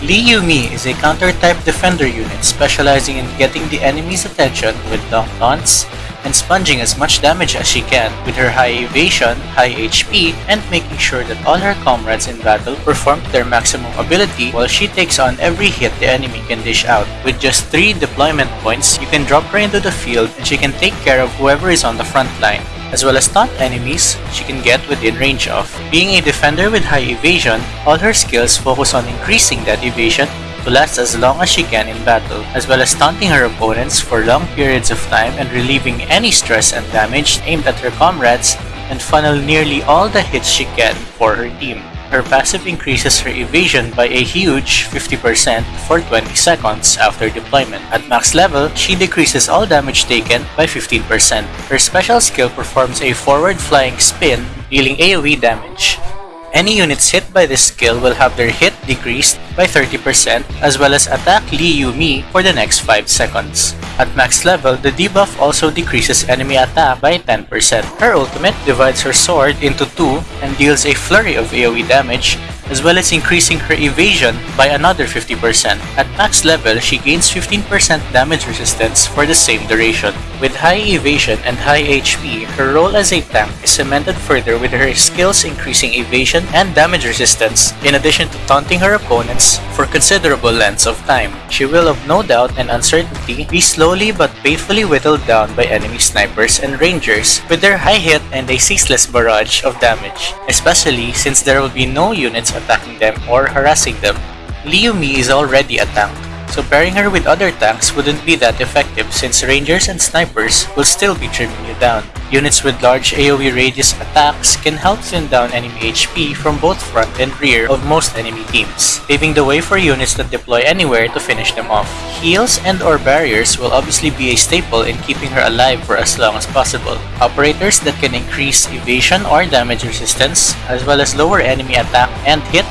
Lee Yumi is a counter-type defender unit specializing in getting the enemy's attention with long taunts and sponging as much damage as she can with her high evasion, high HP, and making sure that all her comrades in battle perform their maximum ability while she takes on every hit the enemy can dish out. With just 3 deployment points, you can drop her into the field and she can take care of whoever is on the front line as well as taunt enemies she can get within range of. Being a defender with high evasion, all her skills focus on increasing that evasion to last as long as she can in battle, as well as taunting her opponents for long periods of time and relieving any stress and damage aimed at her comrades and funnel nearly all the hits she can for her team. Her passive increases her evasion by a huge 50% for 20 seconds after deployment. At max level, she decreases all damage taken by 15%. Her special skill performs a forward flying spin, dealing AoE damage. Any units hit by this skill will have their hit decreased by 30% as well as attack Lee Yumi for the next 5 seconds. At max level, the debuff also decreases enemy attack by 10%. Her ultimate divides her sword into two and deals a flurry of AoE damage as well as increasing her evasion by another 50%. At max level, she gains 15% damage resistance for the same duration. With high evasion and high HP, her role as a tank is cemented further with her skills increasing evasion and damage resistance, in addition to taunting her opponents for considerable lengths of time. She will of no doubt and uncertainty be slowly but painfully whittled down by enemy snipers and rangers with their high hit and a ceaseless barrage of damage, especially since there will be no units attacking them or harassing them. Lee Mi is already a tank, so pairing her with other tanks wouldn't be that effective since rangers and snipers will still be trimming you down. Units with large AoE radius attacks can help thin down enemy HP from both front and rear of most enemy teams, paving the way for units that deploy anywhere to finish them off. Heals and or barriers will obviously be a staple in keeping her alive for as long as possible. Operators that can increase evasion or damage resistance, as well as lower enemy attack and hit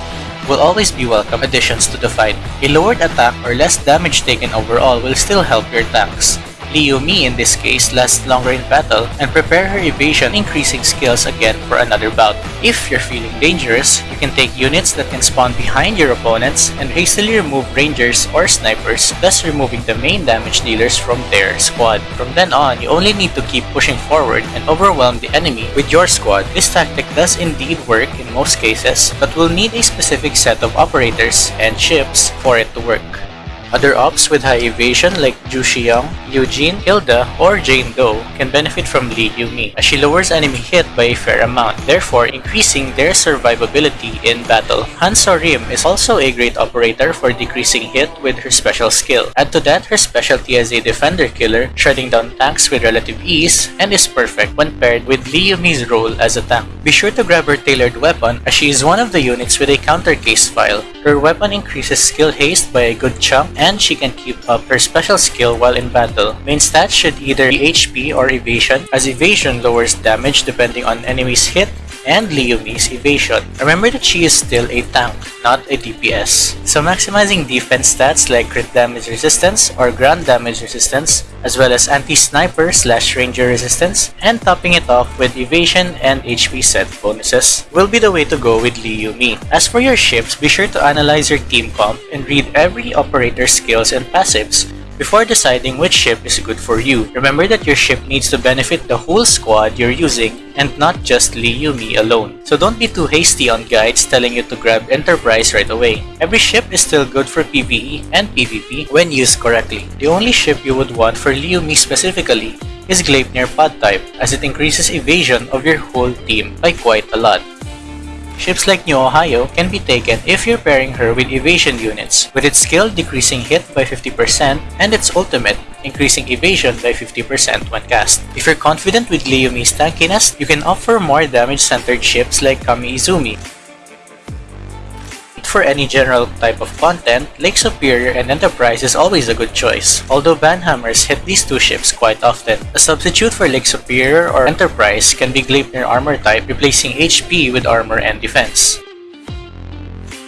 will always be welcome additions to the fight. A lowered attack or less damage taken overall will still help your tanks. Lee Yumi in this case lasts longer in battle and prepare her evasion increasing skills again for another bout. If you're feeling dangerous, you can take units that can spawn behind your opponents and hastily remove rangers or snipers, thus removing the main damage dealers from their squad. From then on, you only need to keep pushing forward and overwhelm the enemy with your squad. This tactic does indeed work in most cases, but will need a specific set of operators and ships for it to work. Other ops with high evasion like Ju Xiong, Eugene, Hilda, or Jane Doe can benefit from Lee Yumi as she lowers enemy hit by a fair amount, therefore increasing their survivability in battle. Han Rim is also a great operator for decreasing hit with her special skill. Add to that her specialty as a defender killer, shredding down tanks with relative ease, and is perfect when paired with Lee Yumi's role as a tank. Be sure to grab her tailored weapon as she is one of the units with a counter case file. Her weapon increases skill haste by a good chunk and she can keep up her special skill while in battle. Main stats should either be HP or evasion as evasion lowers damage depending on enemy's hit and Yumi's evasion. Remember that she is still a tank, not a DPS. So maximizing defense stats like crit damage resistance or ground damage resistance, as well as anti-sniper slash ranger resistance, and topping it off with evasion and HP set bonuses will be the way to go with Yumi. As for your ships, be sure to analyze your team comp and read every operator's skills and passives before deciding which ship is good for you. Remember that your ship needs to benefit the whole squad you're using and not just Lee Yumi alone. So don't be too hasty on guides telling you to grab Enterprise right away. Every ship is still good for PvE and PvP when used correctly. The only ship you would want for Lee Yumi specifically is Gleipnir pod type as it increases evasion of your whole team by quite a lot. Ships like New Ohio can be taken if you're pairing her with evasion units, with its skill decreasing hit by 50% and its ultimate increasing evasion by 50% when cast. If you're confident with Lee Yumi's tankiness, you can offer more damage-centered ships like Kami Izumi, for any general type of content, Lake Superior and Enterprise is always a good choice, although Banhammers hit these two ships quite often. A substitute for Lake Superior or Enterprise can be Gleipnir armor type replacing HP with armor and defense.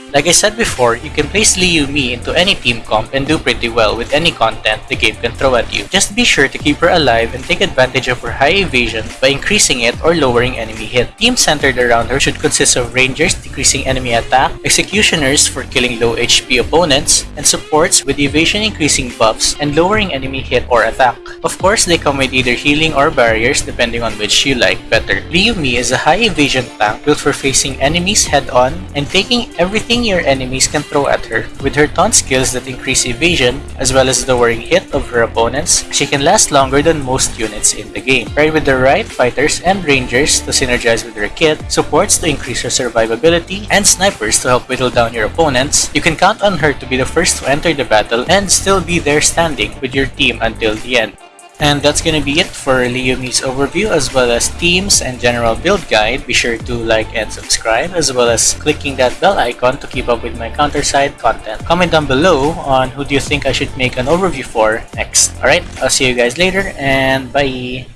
Like I said before, you can place Lee Yumi into any team comp and do pretty well with any content the game can throw at you. Just be sure to keep her alive and take advantage of her high evasion by increasing it or lowering enemy hit. Teams centered around her should consist of rangers decreasing enemy attack, executioners for killing low HP opponents, and supports with evasion increasing buffs and lowering enemy hit or attack. Of course, they come with either healing or barriers depending on which you like better. Lee Yumi is a high evasion tank built for facing enemies head on and taking everything your enemies can throw at her. With her taunt skills that increase evasion, as well as lowering hit of her opponents, she can last longer than most units in the game. Paired with the right fighters and rangers to synergize with her kit, supports to increase her survivability, and snipers to help whittle down your opponents, you can count on her to be the first to enter the battle and still be there standing with your team until the end. And that's gonna be it for Lee Yumi's overview as well as themes and general build guide. Be sure to like and subscribe as well as clicking that bell icon to keep up with my CounterSide content. Comment down below on who do you think I should make an overview for next. Alright, I'll see you guys later and bye!